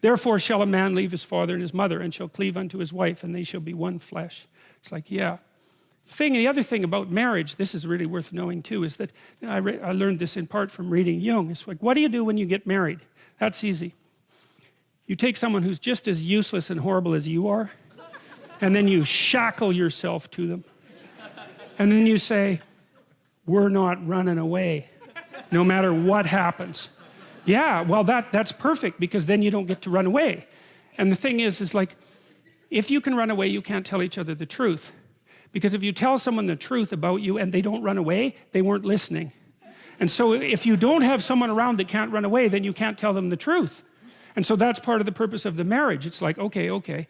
therefore shall a man leave his father and his mother and shall cleave unto his wife and they shall be one flesh. It's like yeah. Thing the other thing about marriage this is really worth knowing too is that I, I learned this in part from reading Jung. It's like what do you do when you get married? That's easy. You take someone who's just as useless and horrible as you are and then you shackle yourself to them. And then you say we're not running away no matter what happens yeah well that that's perfect because then you don't get to run away. And the thing is is like if you can run away you can't tell each other the truth. Because if you tell someone the truth about you and they don't run away they weren't listening. And so if you don't have someone around that can't run away then you can't tell them the truth. And so that's part of the purpose of the marriage. It's like okay okay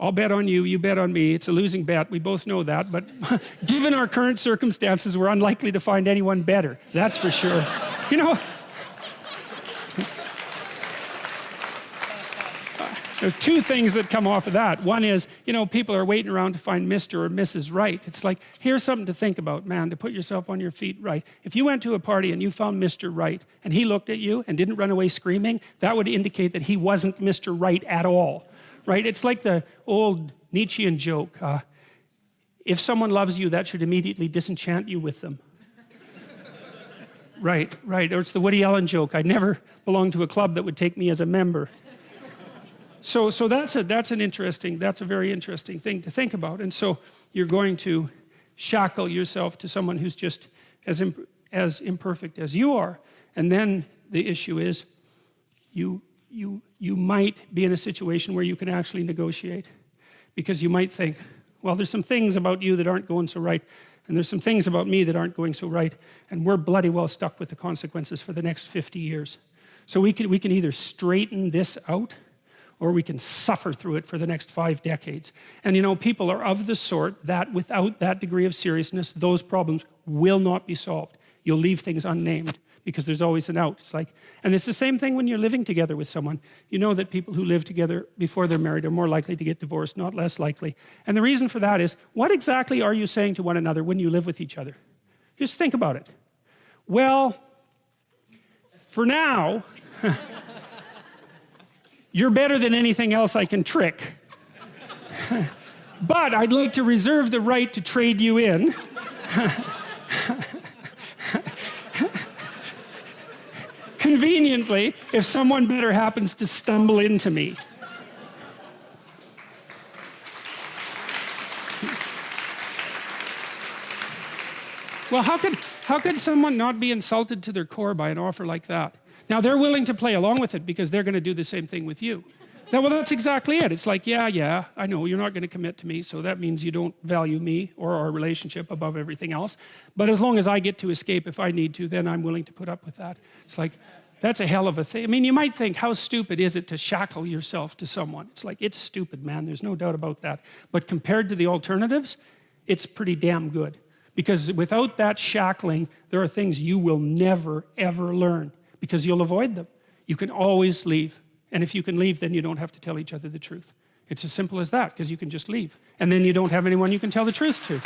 I'll bet on you you bet on me. It's a losing bet. We both know that. But given our current circumstances we're unlikely to find anyone better. That's for sure. You know there are two things that come off of that one is you know people are waiting around to find Mr. or Mrs. Right it's like here's something to think about man to put yourself on your feet right if you went to a party and you found Mr. Right and he looked at you and didn't run away screaming that would indicate that he wasn't Mr. Right at all right it's like the old Nietzschean joke uh, if someone loves you that should immediately disenchant you with them right right or it's the Woody Allen joke I never belonged to a club that would take me as a member so so that's a that's an interesting that's a very interesting thing to think about. And so you're going to shackle yourself to someone who's just as imp as imperfect as you are. And then the issue is you you you might be in a situation where you can actually negotiate because you might think well there's some things about you that aren't going so right and there's some things about me that aren't going so right and we're bloody well stuck with the consequences for the next 50 years. So we can we can either straighten this out or we can suffer through it for the next five decades. And you know people are of the sort that without that degree of seriousness those problems will not be solved. You'll leave things unnamed because there's always an out. It's like and it's the same thing when you're living together with someone. You know that people who live together before they're married are more likely to get divorced not less likely. And the reason for that is what exactly are you saying to one another when you live with each other? Just think about it. Well for now you're better than anything else I can trick. But I'd like to reserve the right to trade you in. Conveniently if someone better happens to stumble into me. Well how could how could someone not be insulted to their core by an offer like that now they're willing to play along with it because they're gonna do the same thing with you. Now, well that's exactly it. It's like yeah yeah I know you're not gonna commit to me so that means you don't value me or our relationship above everything else. But as long as I get to escape if I need to then I'm willing to put up with that. It's like that's a hell of a thing. I mean you might think how stupid is it to shackle yourself to someone? It's like it's stupid man. There's no doubt about that. But compared to the alternatives it's pretty damn good. Because without that shackling there are things you will never ever learn because you'll avoid them. You can always leave. And if you can leave then you don't have to tell each other the truth. It's as simple as that because you can just leave. And then you don't have anyone you can tell the truth to